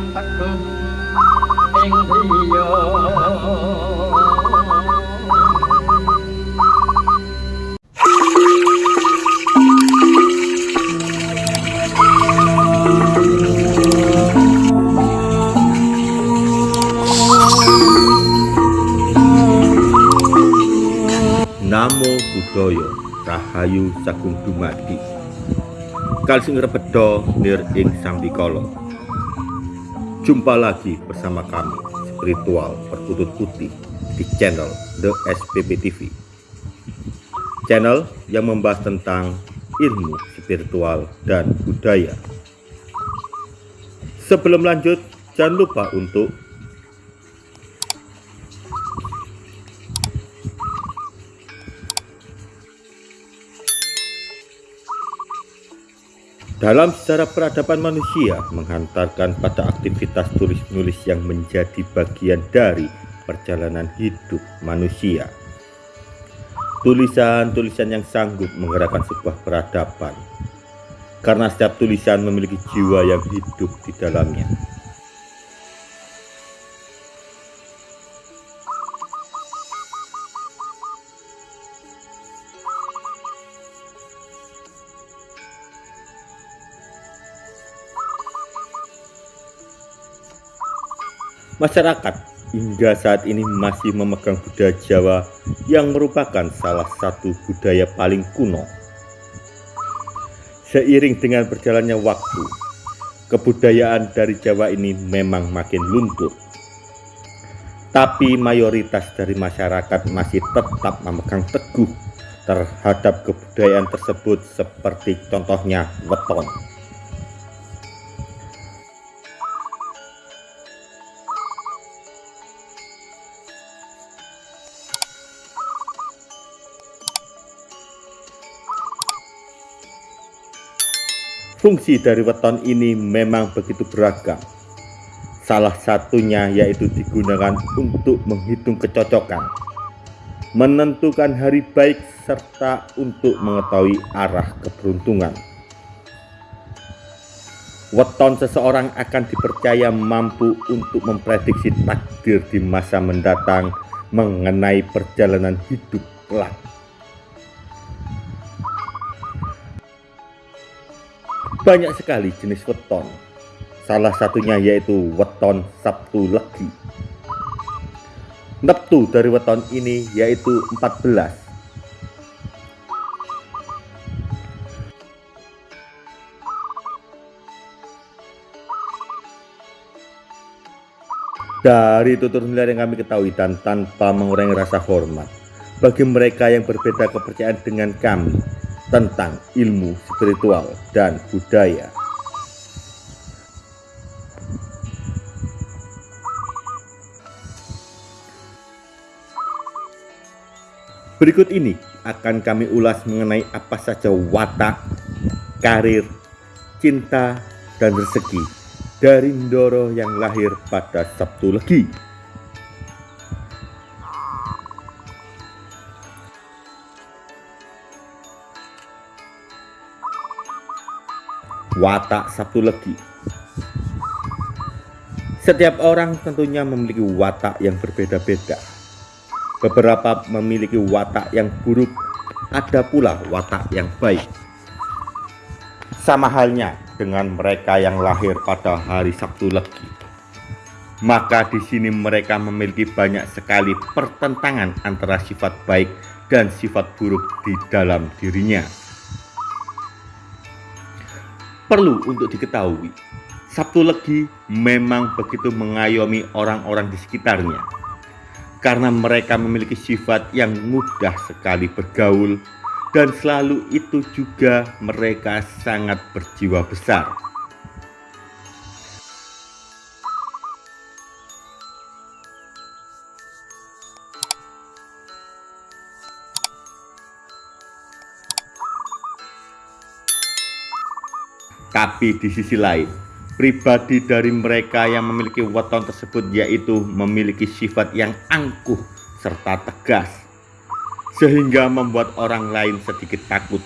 tam tất hương Namo Budoyo Rahayu Sakung Dumadi. Kalsing Rebedo Nir Ing Sambikolo Jumpa lagi bersama kami Spiritual Perkutut Putih di channel The SPP TV Channel yang membahas tentang ilmu spiritual dan budaya. Sebelum lanjut, jangan lupa untuk Dalam sejarah peradaban manusia menghantarkan pada aktivitas tulis-menulis yang menjadi bagian dari perjalanan hidup manusia. Tulisan-tulisan yang sanggup menggerakkan sebuah peradaban karena setiap tulisan memiliki jiwa yang hidup di dalamnya. Masyarakat hingga saat ini masih memegang budaya Jawa yang merupakan salah satu budaya paling kuno. Seiring dengan berjalannya waktu, kebudayaan dari Jawa ini memang makin luntur. Tapi mayoritas dari masyarakat masih tetap memegang teguh terhadap kebudayaan tersebut seperti contohnya weton. Fungsi dari weton ini memang begitu beragam. Salah satunya yaitu digunakan untuk menghitung kecocokan, menentukan hari baik, serta untuk mengetahui arah keberuntungan. Weton seseorang akan dipercaya mampu untuk memprediksi takdir di masa mendatang mengenai perjalanan hidup kelak. Banyak sekali jenis weton. Salah satunya yaitu weton Sabtu Legi. Neptu dari weton ini yaitu 14. Dari tutur nilai yang kami ketahui dan tanpa mengurangi rasa hormat bagi mereka yang berbeda kepercayaan dengan kami tentang ilmu spiritual dan budaya. Berikut ini akan kami ulas mengenai apa saja watak, karir, cinta, dan rezeki dari Ndoro yang lahir pada Sabtu Legi. Watak Sabtu Legi. Setiap orang tentunya memiliki watak yang berbeda-beda. Beberapa memiliki watak yang buruk, ada pula watak yang baik. Sama halnya dengan mereka yang lahir pada hari Sabtu Legi. Maka di sini mereka memiliki banyak sekali pertentangan antara sifat baik dan sifat buruk di dalam dirinya. Perlu untuk diketahui, Sabtu Legi memang begitu mengayomi orang-orang di sekitarnya. Karena mereka memiliki sifat yang mudah sekali bergaul dan selalu itu juga mereka sangat berjiwa besar. Tapi di sisi lain, pribadi dari mereka yang memiliki weton tersebut yaitu memiliki sifat yang angkuh serta tegas, sehingga membuat orang lain sedikit takut.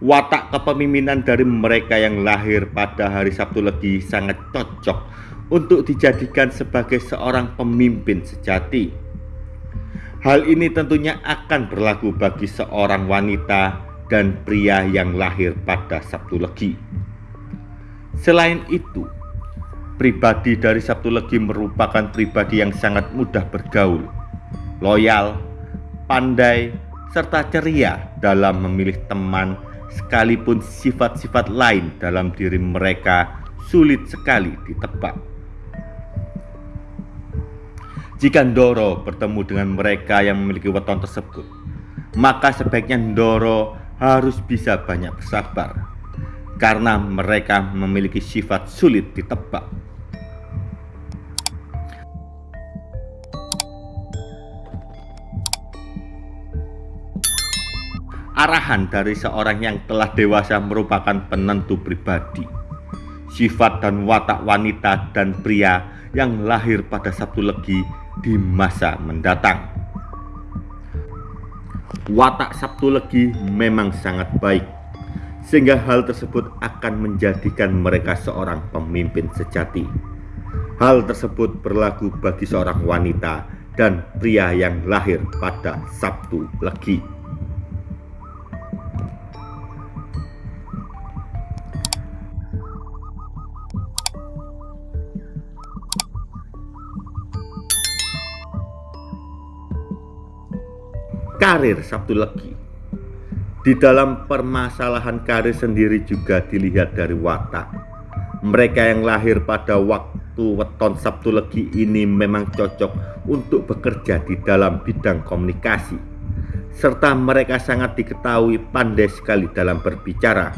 Watak kepemimpinan dari mereka yang lahir pada hari Sabtu Legi sangat cocok untuk dijadikan sebagai seorang pemimpin sejati. Hal ini tentunya akan berlaku bagi seorang wanita dan pria yang lahir pada Sabtu Legi. Selain itu, pribadi dari Sabtu Legi merupakan pribadi yang sangat mudah bergaul loyal, pandai, serta ceria dalam memilih teman sekalipun sifat-sifat lain dalam diri mereka sulit sekali ditebak. Jika Ndoro bertemu dengan mereka yang memiliki weton tersebut, maka sebaiknya Ndoro harus bisa banyak bersabar, karena mereka memiliki sifat sulit ditebak. arahan dari seorang yang telah dewasa merupakan penentu pribadi. Sifat dan watak wanita dan pria yang lahir pada Sabtu Legi di masa mendatang. Watak Sabtu Legi memang sangat baik, sehingga hal tersebut akan menjadikan mereka seorang pemimpin sejati. Hal tersebut berlaku bagi seorang wanita dan pria yang lahir pada Sabtu Legi. Karir Sabtu Legi. Di dalam permasalahan karir sendiri juga dilihat dari watak. Mereka yang lahir pada waktu weton Sabtu Legi ini memang cocok untuk bekerja di dalam bidang komunikasi. Serta mereka sangat diketahui pandai sekali dalam berbicara.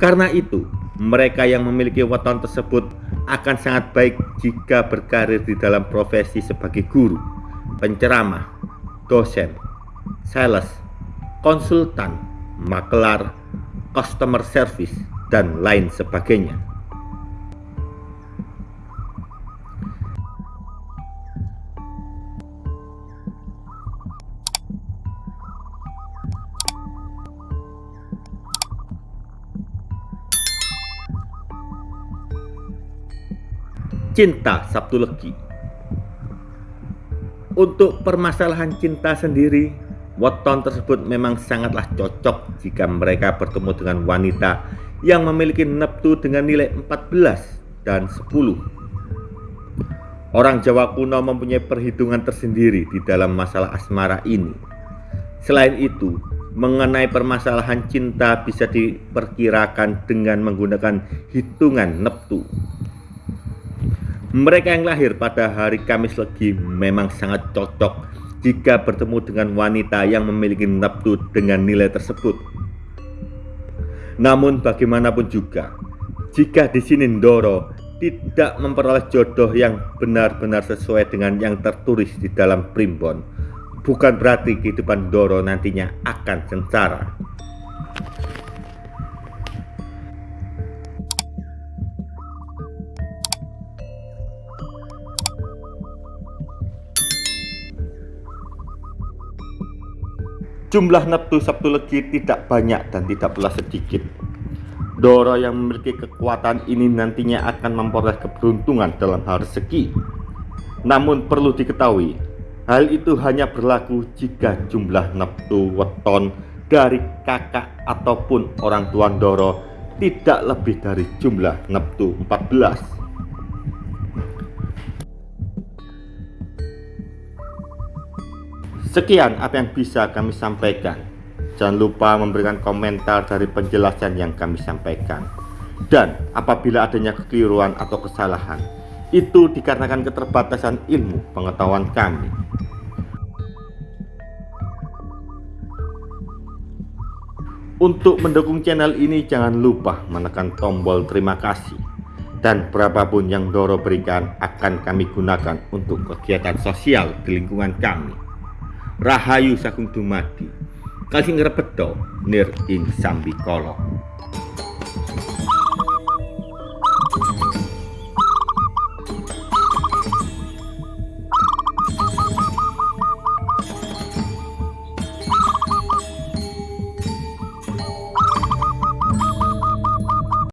Karena itu, mereka yang memiliki weton tersebut akan sangat baik jika berkarir di dalam profesi sebagai guru, penceramah, dosen, sales, konsultan, makelar, customer service, dan lain sebagainya. Cinta Sabtu Legi. Untuk permasalahan cinta sendiri Weton tersebut memang sangatlah cocok jika mereka bertemu dengan wanita yang memiliki neptu dengan nilai 14 dan 10 Orang Jawa kuno mempunyai perhitungan tersendiri di dalam masalah asmara ini. Selain itu, mengenai permasalahan cinta bisa diperkirakan dengan menggunakan hitungan neptu mereka yang lahir pada hari Kamis Legi memang sangat cocok jika bertemu dengan wanita yang memiliki nafsu dengan nilai tersebut. Namun bagaimanapun juga, jika di sini Ndoro tidak memperoleh jodoh yang benar-benar sesuai dengan yang tertulis di dalam primbon, bukan berarti kehidupan Ndoro nantinya akan sengsara. Jumlah neptu Sabtu Legi tidak banyak dan tidak pula sedikit. Doro yang memiliki kekuatan ini nantinya akan memperoleh keberuntungan dalam hal rezeki. Namun perlu diketahui, hal itu hanya berlaku jika jumlah neptu weton dari kakak ataupun orang tua Doro tidak lebih dari jumlah neptu 14. Sekian apa yang bisa kami sampaikan. Jangan lupa memberikan komentar dari penjelasan yang kami sampaikan. Dan apabila adanya kekeliruan atau kesalahan, itu dikarenakan keterbatasan ilmu pengetahuan kami. Untuk mendukung channel ini jangan lupa menekan tombol terima kasih dan berapapun yang Doro berikan akan kami gunakan untuk kegiatan sosial di lingkungan kami. Rahayu Sagung Dumadi. Kalsing Rebedo Nir ing Sambikala